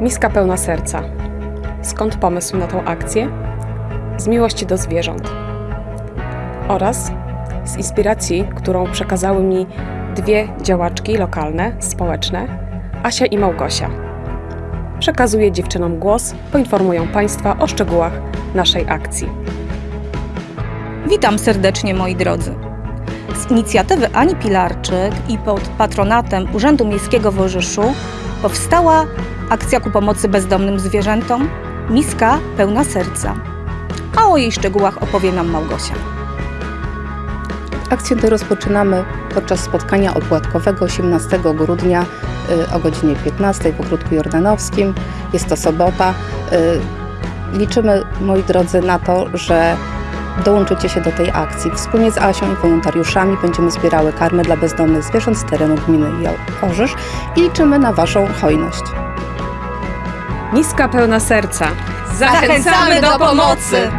Miska pełna serca. Skąd pomysł na tą akcję? Z miłości do zwierząt. Oraz z inspiracji, którą przekazały mi dwie działaczki lokalne, społeczne, Asia i Małgosia. Przekazuję dziewczynom głos, poinformują Państwa o szczegółach naszej akcji. Witam serdecznie moi drodzy. Z inicjatywy Ani Pilarczyk i pod patronatem Urzędu Miejskiego w Orzyszu powstała akcja ku pomocy bezdomnym zwierzętom Miska pełna serca. A o jej szczegółach opowie nam Małgosia. Akcję tę rozpoczynamy podczas spotkania opłatkowego 18 grudnia y, o godzinie 15 w Ogródku Jordanowskim. Jest to sobota. Y, Liczymy, moi drodzy, na to, że dołączycie się do tej akcji. Wspólnie z Asią i wolontariuszami będziemy zbierały karmy dla bezdomnych zwierząt z terenu gminy Orzysz i liczymy na Waszą hojność. Miska pełna serca. Zachęcamy do pomocy!